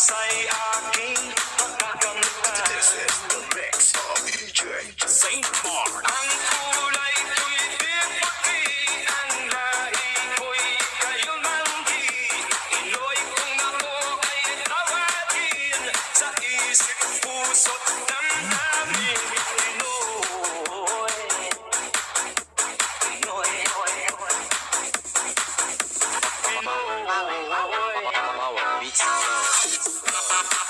Kasay aking pagkakamtan. This is the mix of DJ St. Mark. Ang kulay ko'y pipati Ang lahi ko'y kayo manggi Inoy kong ako ay tawagin Sa isip puso't Oh,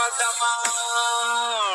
Madama.